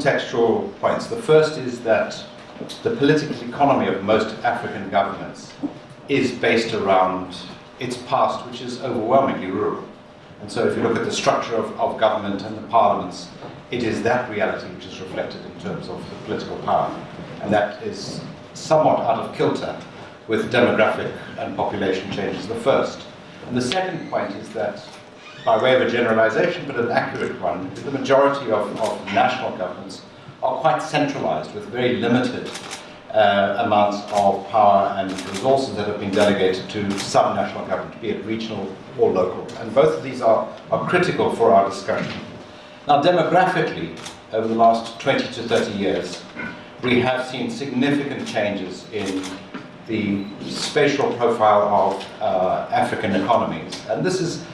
contextual points. The first is that the political economy of most African governments is based around its past, which is overwhelmingly rural. And so if you look at the structure of, of government and the parliaments, it is that reality which is reflected in terms of the political power. And that is somewhat out of kilter with demographic and population changes, the first. And the second point is that, by way of a generalization, but an accurate one, the majority of, of national governments are quite centralized with very limited uh, amounts of power and resources that have been delegated to subnational government, be it regional or local. And both of these are, are critical for our discussion. Now, demographically, over the last 20 to 30 years, we have seen significant changes in the spatial profile of uh, African economies. And this is,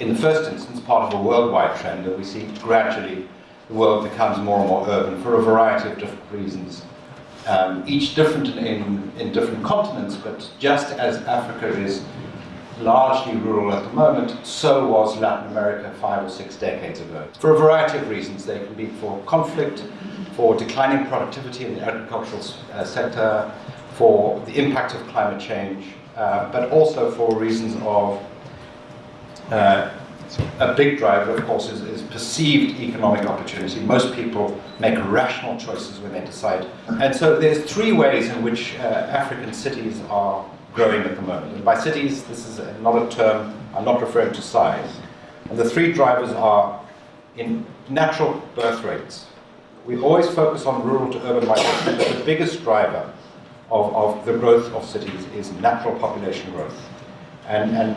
in the first instance, part of a worldwide trend that we see gradually the world becomes more and more urban for a variety of different reasons. Um, each different in, in different continents, but just as Africa is largely rural at the moment, so was Latin America five or six decades ago. For a variety of reasons. They can be for conflict, for declining productivity in the agricultural uh, sector, for the impact of climate change, uh, but also for reasons of uh, a big driver, of course, is, is, perceived economic opportunity. Most people make rational choices when they decide. And so there's three ways in which uh, African cities are growing at the moment. And by cities, this is not a term, I'm not referring to size. And the three drivers are in natural birth rates. We always focus on rural to urban migration, but the biggest driver of, of the growth of cities is natural population growth. And, and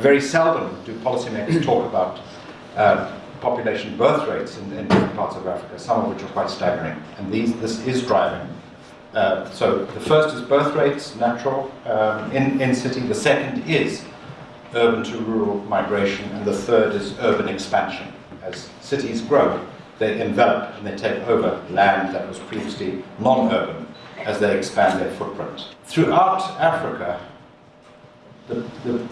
very seldom do policymakers talk about uh, population birth rates in, in, different parts of Africa, some of which are quite staggering. And these, this is driving. Uh, so the first is birth rates, natural, um, in, in city. The second is urban to rural migration. And the third is urban expansion. As cities grow, they envelop and they take over land that was previously non-urban as they expand their footprint. Throughout Africa, the, the,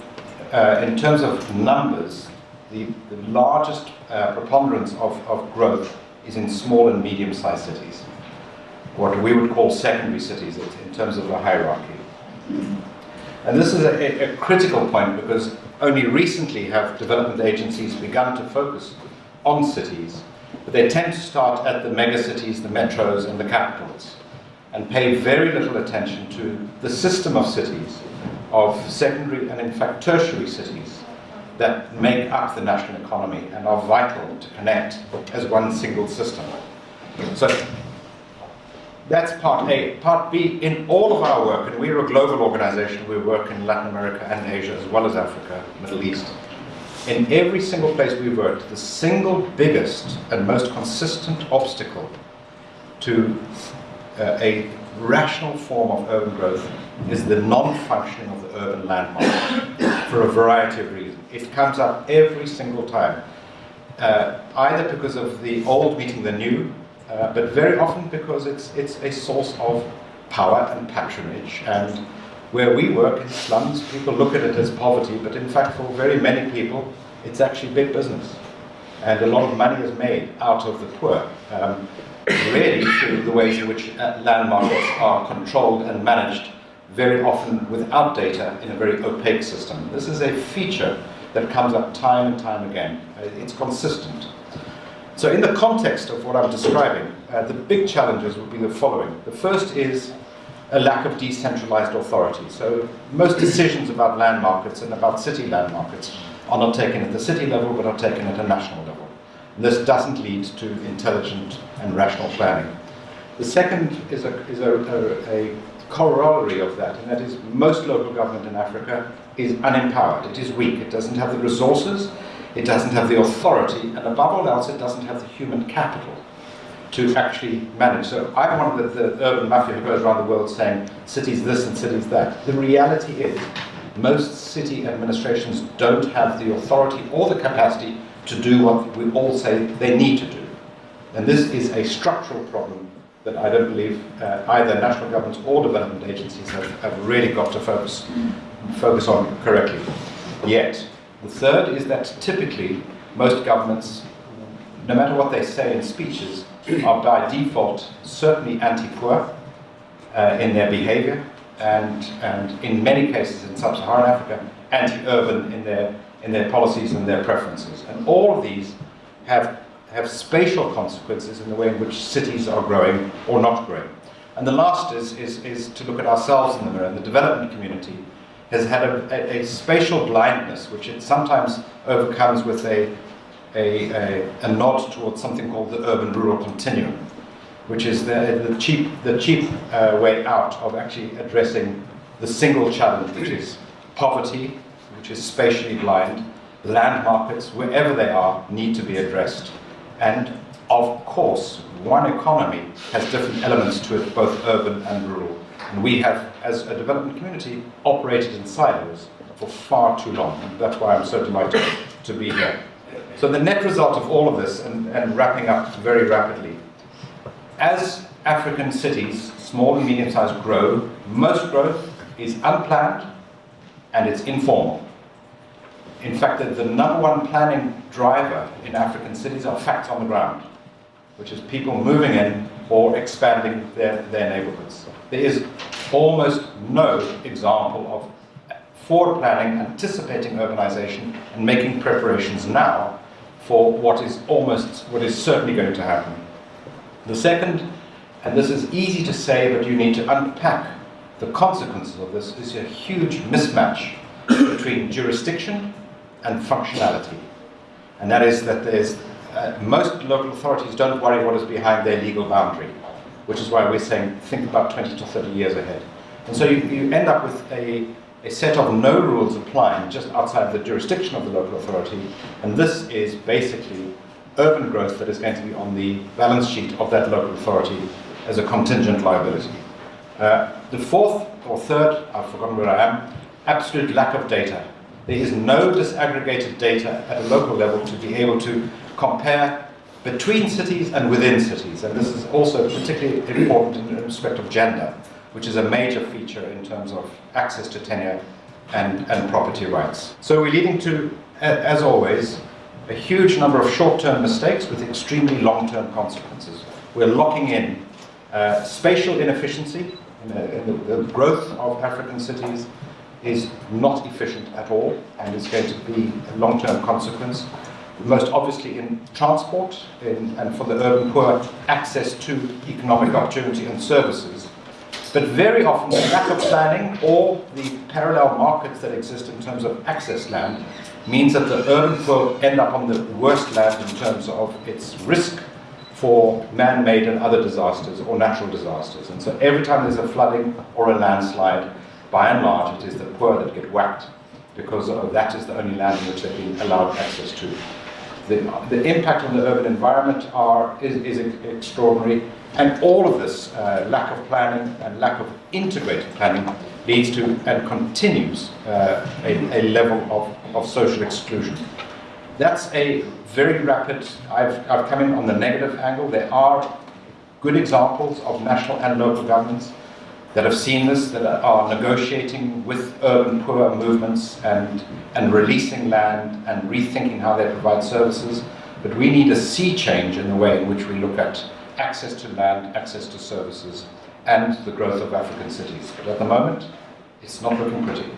uh, in terms of numbers, the, the largest uh, preponderance of, of growth is in small and medium-sized cities, what we would call secondary cities in terms of the hierarchy. And this is a, a, critical point because only recently have development agencies begun to focus on cities, but they tend to start at the megacities, the metros, and the capitals, and pay very little attention to the system of cities of secondary and in fact tertiary cities that make up the national economy and are vital to connect as one single system. So that's part A. Part B, in all of our work, and we're a global organization, we work in Latin America and Asia as well as Africa, Middle East. In every single place we've worked, the single biggest and most consistent obstacle to uh, a rational form of urban growth is the non-functioning of the urban land market for a variety of reasons. It comes up every single time, uh, either because of the old meeting the new, uh, but very often because it's, it's a source of power and patronage. And where we work in slums, people look at it as poverty, but in fact for very many people, it's actually big business. And a lot of money is made out of the poor. Um, really through the ways in which uh, land markets are controlled and managed very often without data in a very opaque system. This is a feature that comes up time and time again. Uh, it's consistent. So in the context of what I'm describing, uh, the big challenges would be the following. The first is a lack of decentralized authority. So most decisions about land markets and about city land markets are not taken at the city level, but are taken at a national level. This doesn't lead to intelligent and rational planning. The second is a, is a, a, a corollary of that, and that is most local government in Africa is unempowered. It is weak. It doesn't have the resources, it doesn't have the authority, and above all else, it doesn't have the human capital to actually manage. So I'm one of the, the urban mafia who goes around the world saying cities this and cities that. The reality is most city administrations don't have the authority or the capacity to do what we all say they need to do. And this is a structural problem that I don't believe uh, either national governments or development agencies have, have really got to focus, focus on correctly yet. The third is that typically most governments, no matter what they say in speeches, are by default certainly anti-poor uh, in their behavior and, and in many cases in sub-Saharan Africa, anti-urban in their, in their policies and their preferences. And all of these have, have spatial consequences in the way in which cities are growing or not growing. And the last is, is, is to look at ourselves in the mirror. The development community has had a, a, a spatial blindness, which it sometimes overcomes with a, a, a, a nod towards something called the urban-rural continuum, which is the, the cheap, the cheap uh, way out of actually addressing the single challenge, which is poverty, which is spatially blind, land markets, wherever they are, need to be addressed. And of course, one economy has different elements to it, both urban and rural. And we have, as a development community, operated in silos for far too long. And that's why I'm so delighted to be here. So the net result of all of this, and, and wrapping up very rapidly, as African cities, small and medium-sized, grow, most growth is unplanned and it's informal. In fact, the, the number one planning driver in African cities are facts on the ground, which is people moving in or expanding their, their neighborhoods. There is almost no example of forward planning, anticipating urbanization, and making preparations now for what is almost, what is certainly going to happen. The second, and this is easy to say, but you need to unpack the consequences of this, is a huge mismatch between jurisdiction and functionality. And that is that there's, uh, most local authorities don't worry what is behind their legal boundary, which is why we're saying think about 20 to 30 years ahead. And so you, you end up with a, a set of no rules applying just outside the jurisdiction of the local authority, and this is basically urban growth that is going to be on the balance sheet of that local authority as a contingent liability. Uh, the fourth or third, I've forgotten where I am, absolute lack of data. There is no disaggregated data at a local level to be able to compare between cities and within cities. And this is also particularly important in respect of gender, which is a major feature in terms of access to tenure and, and property rights. So we're leading to, as always, a huge number of short-term mistakes with extremely long-term consequences. We're locking in uh, spatial inefficiency, in, in the, the growth of African cities is not efficient at all and is going to be a long-term consequence. Most obviously in transport in, and for the urban poor, access to economic opportunity and services. But very often the lack of planning or the parallel markets that exist in terms of access land means that the urban poor end up on the worst land in terms of its risk for man-made and other disasters or natural disasters. And so every time there's a flooding or a landslide, by and large, it is the poor that get whacked because that is the only land in which they've been allowed access to. The, the impact on the urban environment are, is, is extraordinary, and all of this uh, lack of planning and lack of integrated planning leads to and continues uh, a, a, level of, of social exclusion. That's a very rapid, I've, I've come in on the negative angle. There are good examples of national and local governments that have seen this, that are negotiating with urban poor movements and, and releasing land and rethinking how they provide services. But we need a sea change in the way in which we look at access to land, access to services, and the growth of African cities. But at the moment, it's not looking pretty.